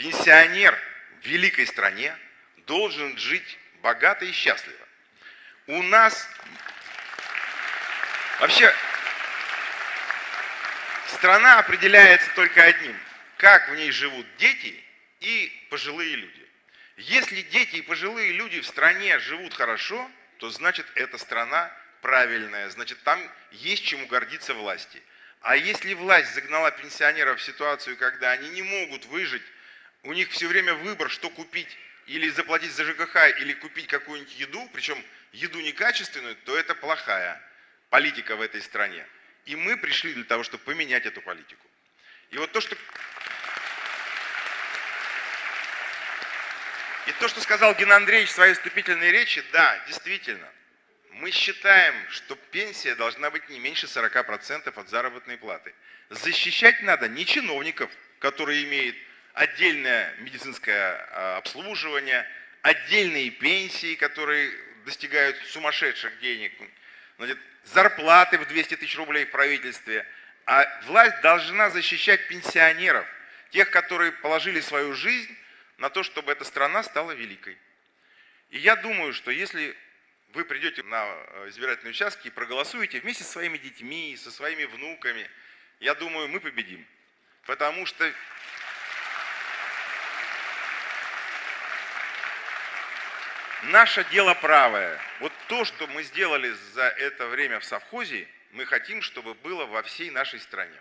Пенсионер в великой стране должен жить богато и счастливо. У нас вообще страна определяется только одним, как в ней живут дети и пожилые люди. Если дети и пожилые люди в стране живут хорошо, то значит эта страна правильная, значит там есть чему гордиться власти. А если власть загнала пенсионеров в ситуацию, когда они не могут выжить, у них все время выбор, что купить, или заплатить за ЖКХ, или купить какую-нибудь еду, причем еду некачественную, то это плохая политика в этой стране. И мы пришли для того, чтобы поменять эту политику. И вот то, что... И то, что сказал Геннадий Андреевич в своей вступительной речи, да, действительно, мы считаем, что пенсия должна быть не меньше 40% от заработной платы. Защищать надо не чиновников, которые имеют отдельное медицинское а, обслуживание, отдельные пенсии, которые достигают сумасшедших денег, зарплаты в 200 тысяч рублей в правительстве. А власть должна защищать пенсионеров, тех, которые положили свою жизнь на то, чтобы эта страна стала великой. И я думаю, что если вы придете на э, избирательные участки и проголосуете вместе со своими детьми, со своими внуками, я думаю, мы победим. Потому что наше дело правое. Вот то, что мы сделали за это время в совхозе, мы хотим, чтобы было во всей нашей стране.